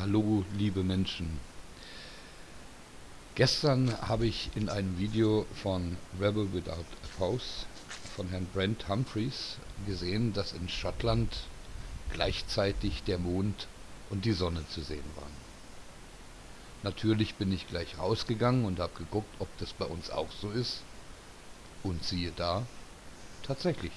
Hallo liebe Menschen. Gestern habe ich in einem Video von Rebel Without a Pause von Herrn Brent Humphreys gesehen, dass in Schottland gleichzeitig der Mond und die Sonne zu sehen waren. Natürlich bin ich gleich rausgegangen und habe geguckt, ob das bei uns auch so ist. Und siehe da, tatsächlich.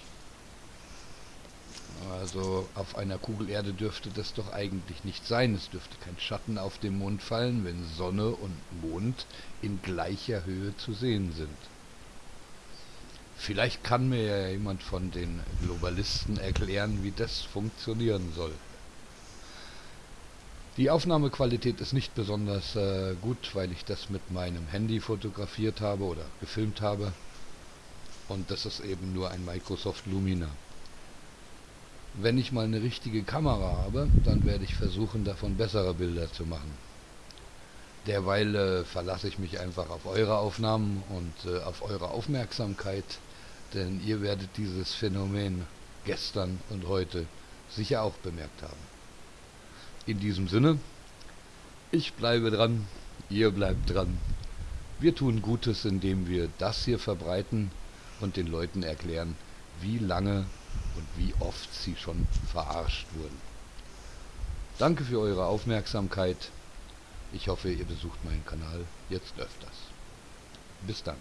Also auf einer Kugel Erde dürfte das doch eigentlich nicht sein. Es dürfte kein Schatten auf den Mond fallen, wenn Sonne und Mond in gleicher Höhe zu sehen sind. Vielleicht kann mir ja jemand von den Globalisten erklären, wie das funktionieren soll. Die Aufnahmequalität ist nicht besonders äh, gut, weil ich das mit meinem Handy fotografiert habe oder gefilmt habe. Und das ist eben nur ein Microsoft Lumina. Wenn ich mal eine richtige Kamera habe, dann werde ich versuchen, davon bessere Bilder zu machen. Derweil äh, verlasse ich mich einfach auf eure Aufnahmen und äh, auf eure Aufmerksamkeit, denn ihr werdet dieses Phänomen gestern und heute sicher auch bemerkt haben. In diesem Sinne, ich bleibe dran, ihr bleibt dran. Wir tun Gutes, indem wir das hier verbreiten und den Leuten erklären, wie lange und wie oft sie schon verarscht wurden. Danke für eure Aufmerksamkeit. Ich hoffe, ihr besucht meinen Kanal jetzt öfters. Bis dann.